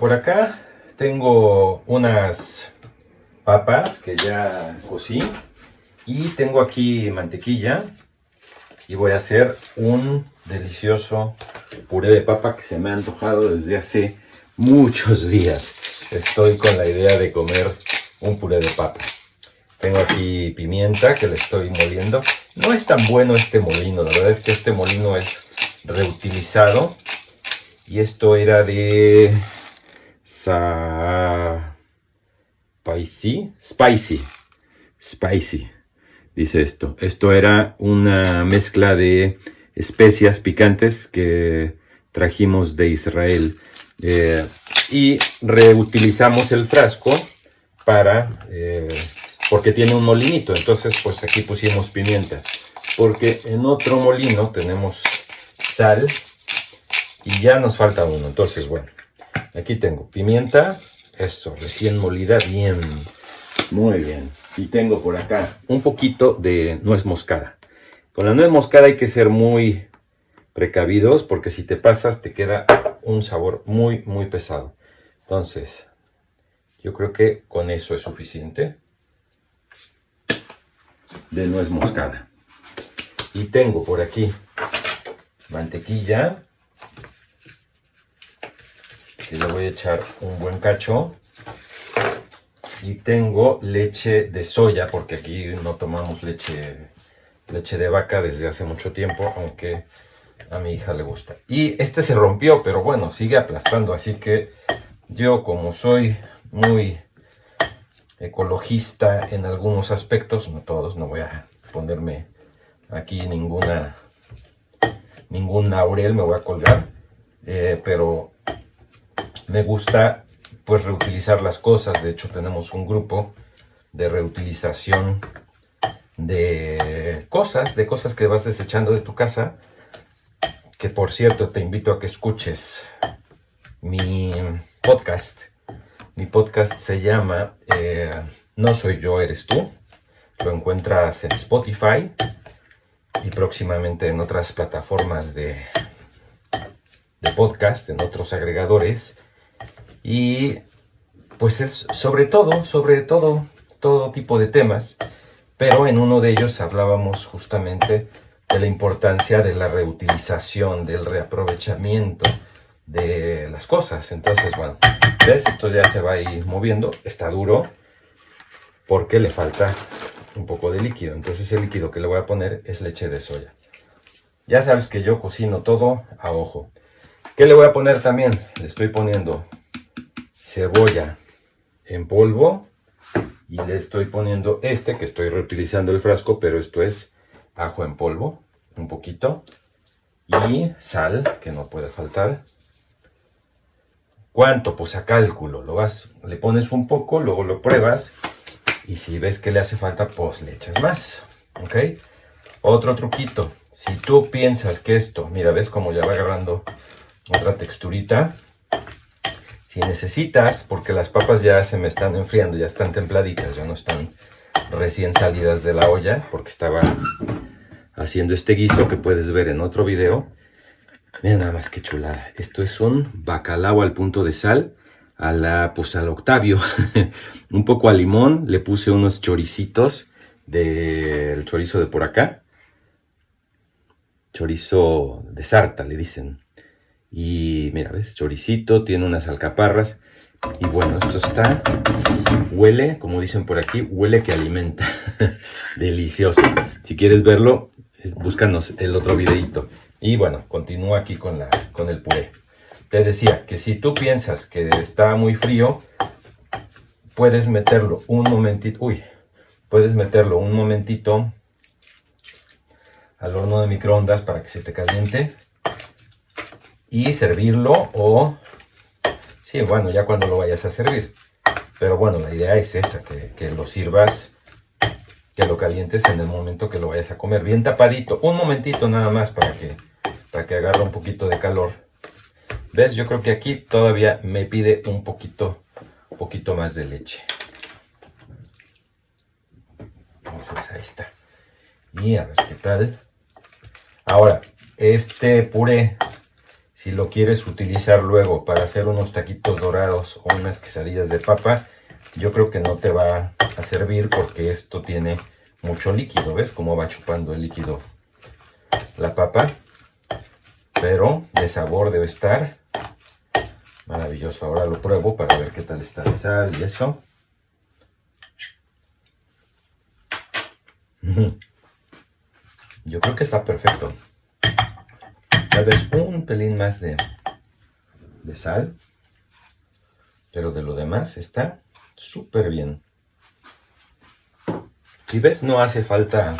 Por acá tengo unas papas que ya cocí y tengo aquí mantequilla y voy a hacer un delicioso puré de papa que se me ha antojado desde hace muchos días. Estoy con la idea de comer un puré de papa. Tengo aquí pimienta que le estoy moliendo. No es tan bueno este molino, la verdad es que este molino es reutilizado. Y esto era de... Spicy. Spicy. Spicy. Dice esto. Esto era una mezcla de especias picantes que trajimos de Israel. Eh, y reutilizamos el frasco para... Eh, porque tiene un molinito, entonces pues aquí pusimos pimienta. Porque en otro molino tenemos sal y ya nos falta uno. Entonces, bueno, aquí tengo pimienta, eso, recién molida, bien, muy bien. Y tengo por acá un poquito de nuez moscada. Con la nuez moscada hay que ser muy precavidos porque si te pasas te queda un sabor muy, muy pesado. Entonces, yo creo que con eso es suficiente de nuez moscada. Y tengo por aquí mantequilla, que le voy a echar un buen cacho. Y tengo leche de soya, porque aquí no tomamos leche, leche de vaca desde hace mucho tiempo, aunque a mi hija le gusta. Y este se rompió, pero bueno, sigue aplastando, así que yo como soy muy ecologista en algunos aspectos, no todos, no voy a ponerme aquí ninguna ningún laurel, me voy a colgar, eh, pero me gusta pues reutilizar las cosas, de hecho tenemos un grupo de reutilización de cosas, de cosas que vas desechando de tu casa, que por cierto te invito a que escuches mi podcast, mi podcast se llama eh, No soy yo, eres tú. Lo encuentras en Spotify y próximamente en otras plataformas de, de podcast, en otros agregadores. Y pues es sobre todo, sobre todo, todo tipo de temas. Pero en uno de ellos hablábamos justamente de la importancia de la reutilización, del reaprovechamiento de las cosas. Entonces, bueno, ¿ves? Esto ya se va a ir moviendo. Está duro porque le falta un poco de líquido. Entonces el líquido que le voy a poner es leche de soya. Ya sabes que yo cocino todo a ojo. ¿Qué le voy a poner también? Le estoy poniendo cebolla en polvo y le estoy poniendo este que estoy reutilizando el frasco, pero esto es ajo en polvo, un poquito, y sal, que no puede faltar, ¿Cuánto? Pues a cálculo. Lo vas, le pones un poco, luego lo pruebas. Y si ves que le hace falta, pues le echas más. ¿Ok? Otro truquito. Si tú piensas que esto, mira, ves cómo ya va agarrando otra texturita. Si necesitas, porque las papas ya se me están enfriando, ya están templaditas, ya no están recién salidas de la olla, porque estaba haciendo este guiso que puedes ver en otro video. Mira nada más que chulada. Esto es un bacalao al punto de sal. A la, pues al Octavio. un poco a limón. Le puse unos choricitos del chorizo de por acá. Chorizo de sarta, le dicen. Y mira, ¿ves? Choricito, tiene unas alcaparras. Y bueno, esto está, huele, como dicen por aquí, huele que alimenta. Delicioso. Si quieres verlo, búscanos el otro videito. Y bueno, continúo aquí con, la, con el puré. Te decía que si tú piensas que está muy frío, puedes meterlo un momentito, uy, puedes meterlo un momentito al horno de microondas para que se te caliente y servirlo o, sí, bueno, ya cuando lo vayas a servir. Pero bueno, la idea es esa, que, que lo sirvas que lo calientes en el momento que lo vayas a comer. Bien tapadito, un momentito nada más para que para que agarre un poquito de calor. ¿Ves? Yo creo que aquí todavía me pide un poquito, poquito más de leche. Entonces ahí está. Y a ver qué tal. Ahora, este puré, Si lo quieres utilizar luego para hacer unos taquitos dorados o unas quesadillas de papa, yo creo que no te va a servir porque esto tiene mucho líquido. ¿Ves cómo va chupando el líquido la papa? Pero de sabor debe estar maravilloso. Ahora lo pruebo para ver qué tal está de sal y eso. Yo creo que está perfecto. Tal vez un pelín más de, de sal. Pero de lo demás está súper bien. Y ves, no hace falta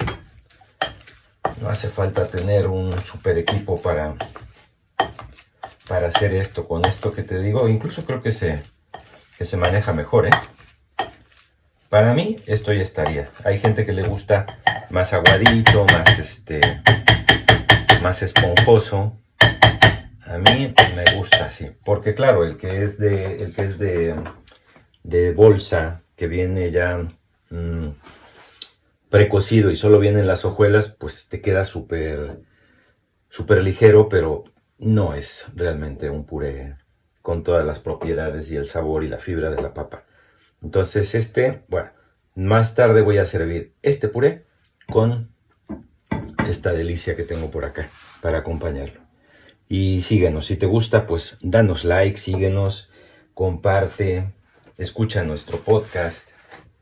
no hace falta tener un super equipo para para hacer esto con esto que te digo. Incluso creo que se, que se maneja mejor, ¿eh? Para mí esto ya estaría. Hay gente que le gusta más aguadito, más este, más esponjoso. A mí me gusta así, porque claro, el que es de, el que es de, de bolsa, que viene ya mm, precocido y solo vienen las hojuelas, pues te queda súper, súper ligero, pero no es realmente un puré con todas las propiedades y el sabor y la fibra de la papa. Entonces este, bueno, más tarde voy a servir este puré con esta delicia que tengo por acá para acompañarlo. Y síguenos, si te gusta, pues danos like, síguenos, comparte, escucha nuestro podcast,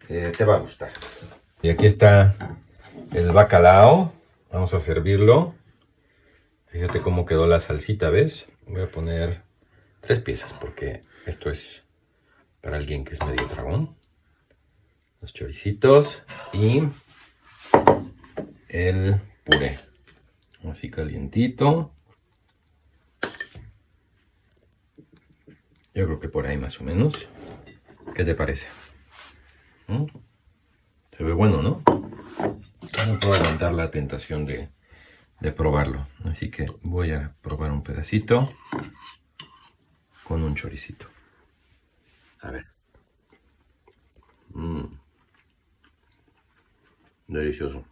eh, te va a gustar. Y aquí está el bacalao, vamos a servirlo. Fíjate cómo quedó la salsita, ¿ves? Voy a poner tres piezas porque esto es para alguien que es medio dragón. Los choricitos y el puré. Así calientito. Yo creo que por ahí más o menos. ¿Qué te parece? ¿Mm? Se ve bueno, ¿no? No puedo aguantar la tentación de probarlo. Así que voy a probar un pedacito con un choricito. A ver. Mm. Delicioso.